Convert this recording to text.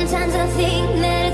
Sometimes I think that